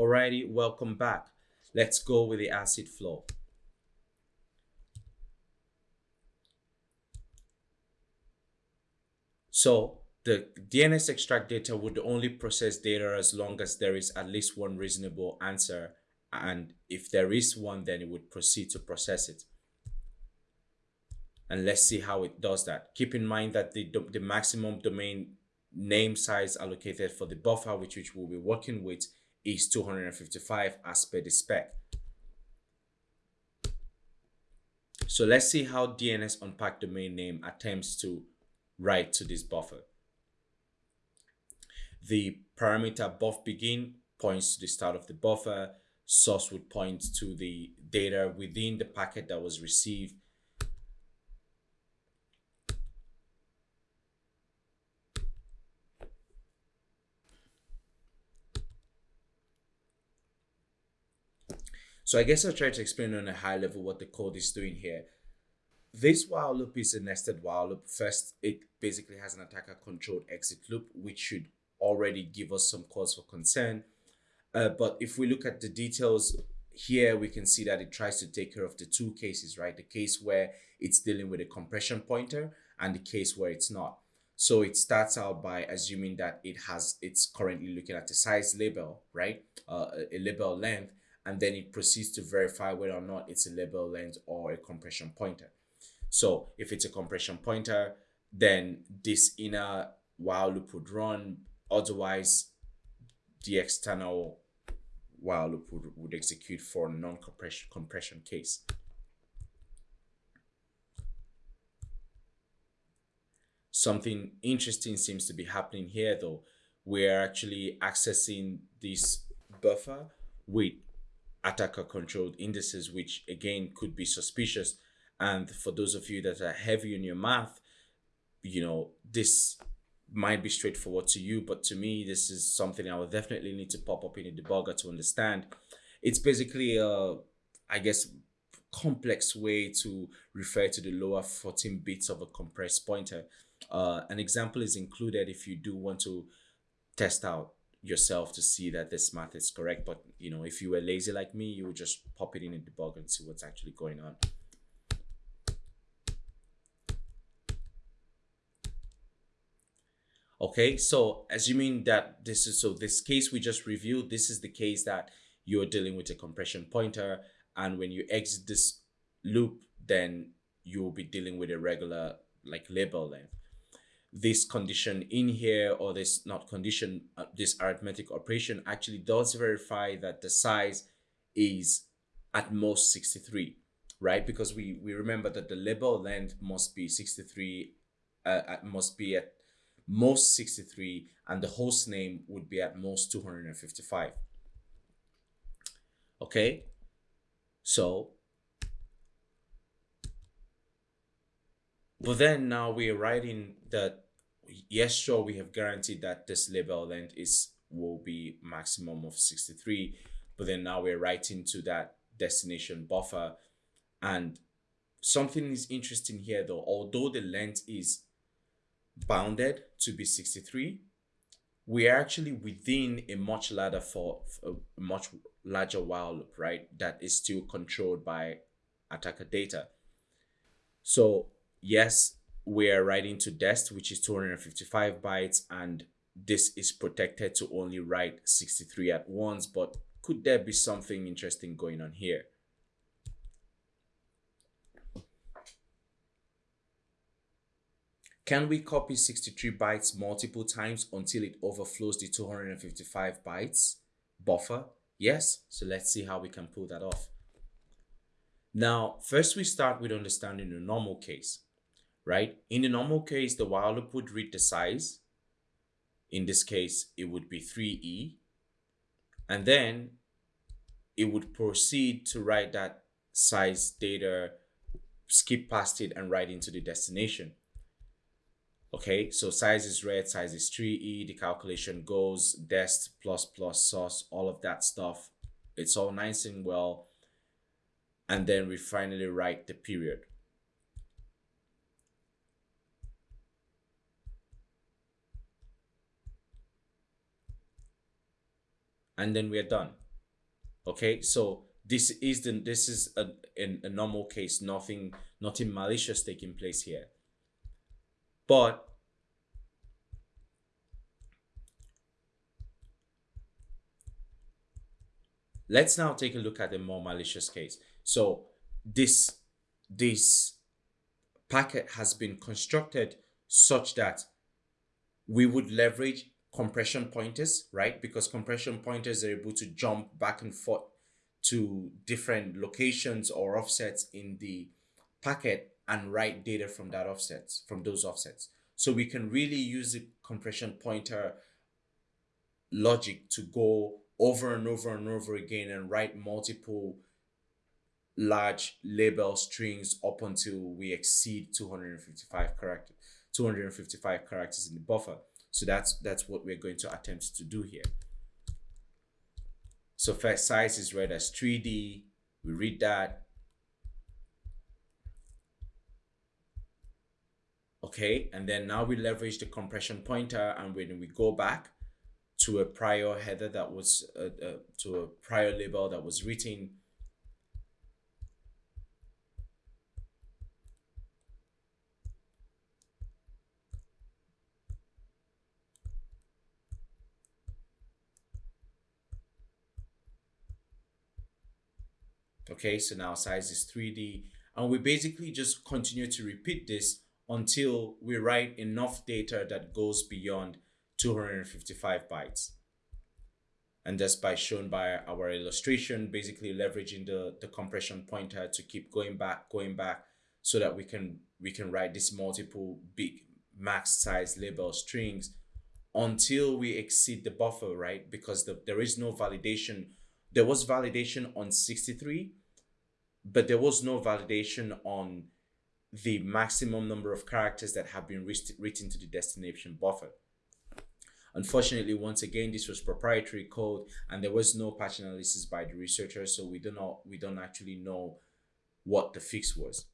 Alrighty, welcome back. Let's go with the ACID flow. So the DNS extract data would only process data as long as there is at least one reasonable answer. And if there is one, then it would proceed to process it. And let's see how it does that. Keep in mind that the, the maximum domain name size allocated for the buffer, which, which we'll be working with, is 255 as per the spec. So let's see how DNS unpack domain name attempts to write to this buffer. The parameter buff begin points to the start of the buffer. Source would point to the data within the packet that was received. So I guess I'll try to explain on a high level what the code is doing here. This while loop is a nested while loop. First, it basically has an attacker controlled exit loop, which should already give us some cause for concern. Uh, but if we look at the details here, we can see that it tries to take care of the two cases, right? The case where it's dealing with a compression pointer and the case where it's not. So it starts out by assuming that it has, it's currently looking at the size label, right? Uh, a label length, and then it proceeds to verify whether or not it's a label length or a compression pointer. So if it's a compression pointer, then this inner while loop would run Otherwise, the external while loop would, would execute for non-compression compression case. Something interesting seems to be happening here though. We're actually accessing this buffer with attacker controlled indices, which again could be suspicious. And for those of you that are heavy in your math, you know, this might be straightforward to you, but to me, this is something I would definitely need to pop up in a debugger to understand. It's basically a, I guess, complex way to refer to the lower 14 bits of a compressed pointer. Uh, an example is included if you do want to test out yourself to see that this math is correct. But, you know, if you were lazy like me, you would just pop it in a debugger and see what's actually going on. Okay, so assuming that this is so this case we just reviewed, this is the case that you're dealing with a compression pointer. And when you exit this loop, then you'll be dealing with a regular like label length. This condition in here, or this not condition, uh, this arithmetic operation actually does verify that the size is at most 63, right? Because we, we remember that the label length must be 63, uh, must be at most 63 and the host name would be at most 255 okay so but then now we are writing that yes sure we have guaranteed that this label length is will be maximum of 63 but then now we're writing to that destination buffer and something is interesting here though although the length is bounded to be 63, we are actually within a much larger for a much larger while loop, right? That is still controlled by attacker data. So yes, we are writing to dest, which is 255 bytes, and this is protected to only write 63 at once. But could there be something interesting going on here? Can we copy 63 bytes multiple times until it overflows the 255 bytes buffer? Yes, so let's see how we can pull that off. Now, first we start with understanding the normal case, right? In the normal case, the while loop would read the size. In this case, it would be 3e. And then it would proceed to write that size data, skip past it and write into the destination. Okay, so size is red, size is 3e, the calculation goes, dest, plus, plus, source, all of that stuff. It's all nice and well. And then we finally write the period. And then we're done. Okay, so this is the this is a, in a normal case, nothing nothing malicious taking place here. But let's now take a look at a more malicious case. So this this packet has been constructed such that we would leverage compression pointers, right? Because compression pointers are able to jump back and forth to different locations or offsets in the packet and write data from that offsets, from those offsets. So we can really use the compression pointer logic to go over and over and over again and write multiple large label strings up until we exceed 255 characters 255 characters in the buffer so that's that's what we're going to attempt to do here. So first size is read as 3d we read that. Okay and then now we leverage the compression pointer and when we go back to a prior header that was uh, uh, to a prior label that was written okay so now size is 3d and we basically just continue to repeat this until we write enough data that goes beyond 255 bytes. And that's by shown by our illustration, basically leveraging the, the compression pointer to keep going back, going back, so that we can we can write these multiple big max size label strings until we exceed the buffer, right? Because the, there is no validation. There was validation on 63, but there was no validation on the maximum number of characters that have been written to the destination buffer. Unfortunately, once again, this was proprietary code and there was no patch analysis by the researchers, so we do not we don't actually know what the fix was.